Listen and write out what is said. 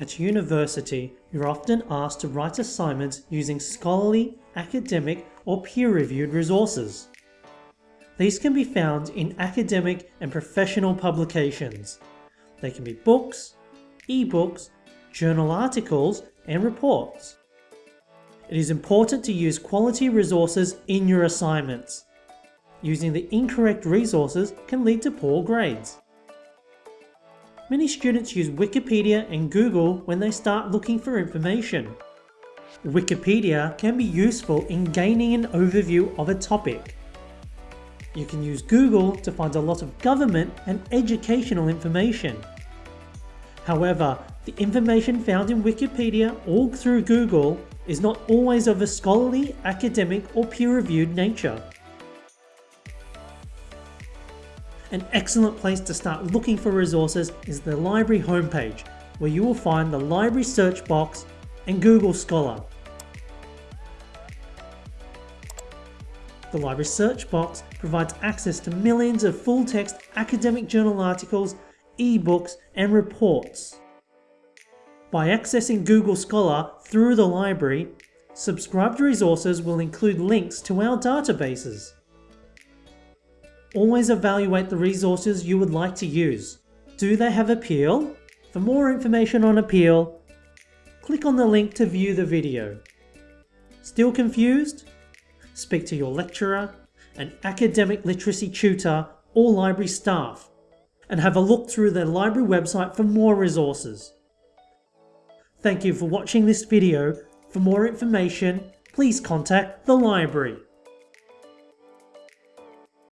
At university, you're often asked to write assignments using scholarly, academic or peer-reviewed resources. These can be found in academic and professional publications. They can be books, e-books, journal articles and reports. It is important to use quality resources in your assignments. Using the incorrect resources can lead to poor grades. Many students use Wikipedia and Google when they start looking for information. Wikipedia can be useful in gaining an overview of a topic. You can use Google to find a lot of government and educational information. However, the information found in Wikipedia or through Google is not always of a scholarly, academic or peer-reviewed nature. An excellent place to start looking for resources is the library homepage, where you will find the library search box and Google Scholar. The library search box provides access to millions of full-text academic journal articles, e-books and reports. By accessing Google Scholar through the library, subscribed resources will include links to our databases. Always evaluate the resources you would like to use. Do they have appeal? For more information on appeal, click on the link to view the video. Still confused? Speak to your lecturer, an academic literacy tutor or library staff, and have a look through their library website for more resources. Thank you for watching this video. For more information, please contact the library.